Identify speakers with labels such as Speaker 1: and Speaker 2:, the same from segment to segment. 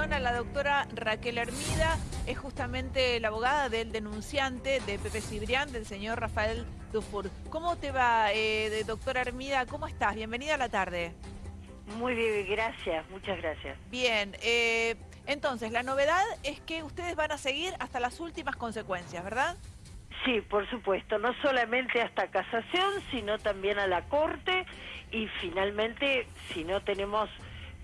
Speaker 1: a la doctora Raquel Hermida, es justamente la abogada del denunciante de Pepe Cibrián, del señor Rafael Dufour. ¿Cómo te va, eh, doctora Hermida? ¿Cómo estás? Bienvenida a la tarde.
Speaker 2: Muy bien, gracias, muchas gracias.
Speaker 1: Bien, eh, entonces la novedad es que ustedes van a seguir hasta las últimas consecuencias, ¿verdad?
Speaker 2: Sí, por supuesto, no solamente hasta casación, sino también a la Corte y finalmente, si no tenemos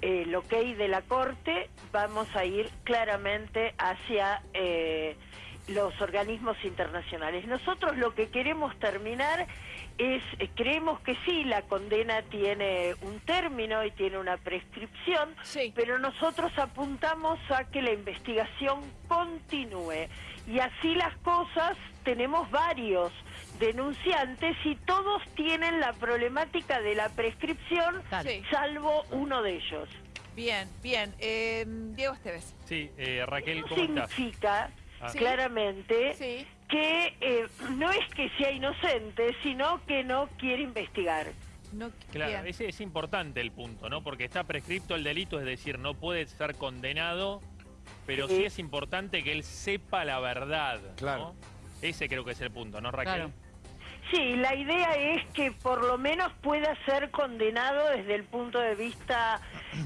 Speaker 2: el ok de la Corte, vamos a ir claramente hacia eh, los organismos internacionales. Nosotros lo que queremos terminar es, eh, creemos que sí, la condena tiene un término y tiene una prescripción, pero nosotros apuntamos a que la investigación continúe. Y así las cosas, tenemos varios denunciantes y todos tienen la problemática de la prescripción, salvo uno de ellos.
Speaker 1: Bien, bien. Eh, Diego Esteves.
Speaker 3: Sí, eh, Raquel, ¿cómo
Speaker 2: significa ah. claramente que eh, no es que sea inocente, sino que no quiere investigar.
Speaker 3: No, claro, ese es importante el punto, ¿no? Porque está prescripto el delito, es decir, no puede ser condenado, pero sí, es importante que él sepa la verdad. Claro. Ese creo que es el punto, ¿no, Raquel?
Speaker 2: Sí, la idea es que por lo menos pueda ser condenado desde el punto de vista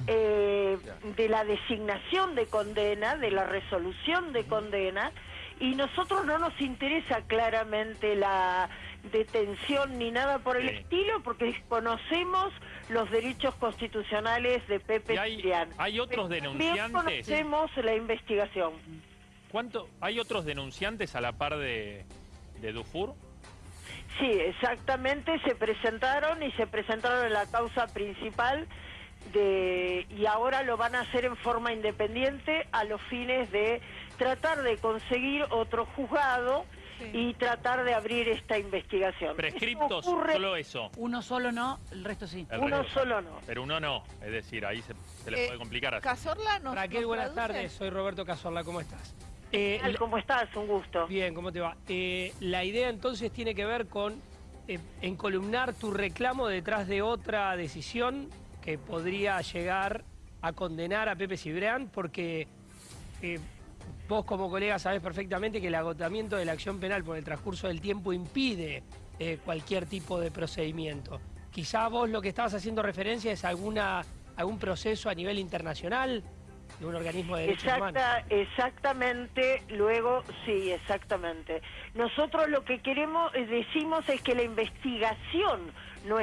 Speaker 2: eh, de la designación de condena, de la resolución de condena, y nosotros no nos interesa claramente la detención ni nada por el estilo porque desconocemos los derechos constitucionales de Pepe
Speaker 3: hay, ¿Hay otros denunciantes?
Speaker 2: conocemos la investigación.
Speaker 3: ¿Cuánto, ¿Hay otros denunciantes a la par de, de Dufour?
Speaker 2: Sí, exactamente, se presentaron y se presentaron en la causa principal de, y ahora lo van a hacer en forma independiente a los fines de tratar de conseguir otro juzgado y tratar de abrir esta investigación.
Speaker 3: Prescriptos, solo eso.
Speaker 4: Uno solo no, el resto sí.
Speaker 2: uno solo no.
Speaker 3: Pero uno no, es decir, ahí se, le eh, puede complicar. Así.
Speaker 1: Casorla nos,
Speaker 5: Raquel, buenas tardes, soy Roberto Casorla, ¿cómo estás?
Speaker 2: Eh, ¿Cómo estás? Un gusto.
Speaker 5: Bien, ¿cómo te va? Eh, la idea entonces tiene que ver con eh, encolumnar tu reclamo detrás de otra decisión que podría llegar a condenar a Pepe Cibrián porque vos como colega sabés perfectamente que el agotamiento de la acción penal por el transcurso del tiempo impide cualquier tipo de procedimiento. Quizá vos lo que estabas haciendo referencia es alguna, algún proceso a nivel internacional de un organismo de derechos humanos.
Speaker 2: Exactamente, luego, sí, exactamente. Nosotros lo que queremos, eh, decimos es que la investigación no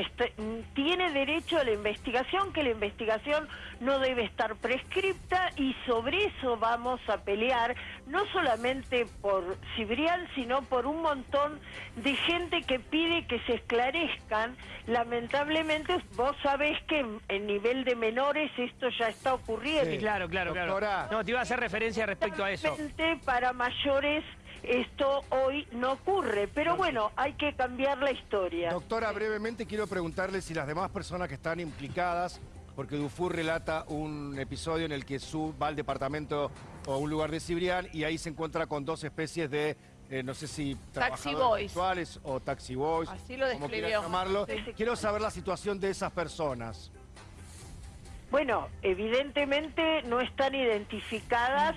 Speaker 2: tiene derecho a la investigación, que la investigación no debe estar prescripta y sobre eso vamos a pelear, no solamente por Cibrián, sino por un montón de gente que pide que se esclarezcan. Lamentablemente vos sabés que en, nivel de menores esto ya está ocurriendo.
Speaker 5: Sí, claro, claro, claro. No, te iba a hacer referencia respecto a eso.
Speaker 2: Para mayores esto hoy no ocurre, pero bueno, hay que cambiar la historia.
Speaker 6: Doctora, brevemente quiero preguntarle si las demás personas que están implicadas, porque Dufour relata un episodio en el que su va al departamento o un lugar de Cibrián y ahí se encuentra con dos especies de eh, no sé si
Speaker 1: taxi boys
Speaker 6: o taxi boys,
Speaker 1: así lo describió.
Speaker 6: llamarlo. Quiero saber la situación de esas personas.
Speaker 2: Bueno, evidentemente no están identificadas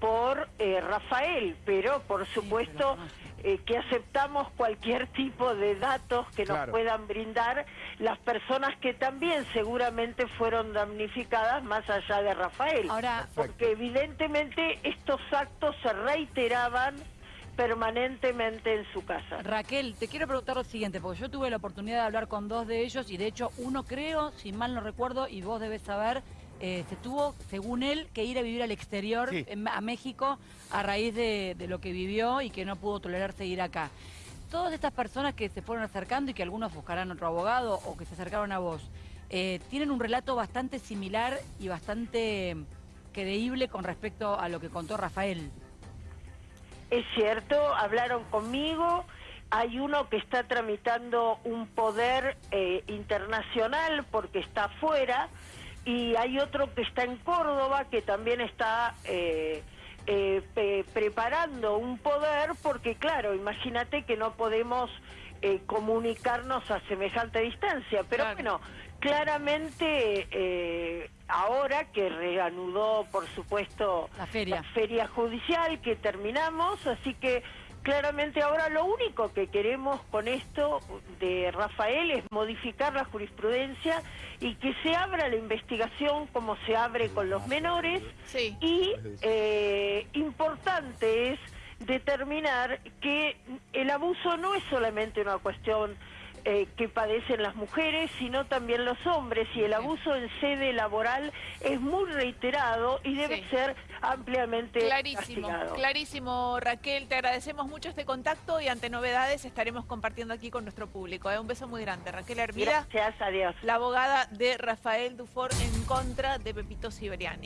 Speaker 2: por eh, Rafael, pero por supuesto eh, que aceptamos cualquier tipo de datos que nos puedan brindar. Las personas que también seguramente fueron damnificadas más allá de Rafael. Ahora, porque evidentemente estos actos se reiteraban permanentemente en su casa.
Speaker 4: Raquel, te quiero preguntar lo siguiente, porque yo tuve la oportunidad de hablar con dos de ellos y de hecho uno creo, si mal no recuerdo, y vos debes saber, eh, se tuvo, según él, que ir a vivir al exterior, a México, a raíz de, lo que vivió y que no pudo tolerar seguir acá. Todas estas personas que se fueron acercando y que algunos buscarán otro abogado o que se acercaron a vos, eh, tienen un relato bastante similar y bastante creíble con respecto a lo que contó Rafael.
Speaker 2: Es cierto, hablaron conmigo, hay uno que está tramitando un poder eh, internacional porque está afuera, y hay otro que está en Córdoba que también está eh, eh, preparando un poder porque claro, imagínate que no podemos eh, comunicarnos a semejante distancia, pero bueno, claramente eh, ahora que reanudó, por supuesto,
Speaker 4: la feria.
Speaker 2: la feria judicial que terminamos, así que claramente ahora lo único que queremos con esto de Rafael es modificar la jurisprudencia y que se abra la investigación como se abre con los menores
Speaker 1: Sí.
Speaker 2: y eh, importante es determinar que el abuso no es solamente una cuestión eh, que padecen las mujeres, sino también los hombres, y el abuso en sede laboral es muy reiterado y debe
Speaker 1: Sí.
Speaker 2: ser ampliamente
Speaker 1: Clarísimo,
Speaker 2: castigado.
Speaker 1: clarísimo Raquel, te agradecemos mucho este contacto y ante novedades estaremos compartiendo aquí con nuestro público. ¿eh? Un beso muy grande. Raquel Hermida,
Speaker 2: Gracias, adiós.
Speaker 1: la abogada de Rafael Dufour en contra de Pepito Cibriani.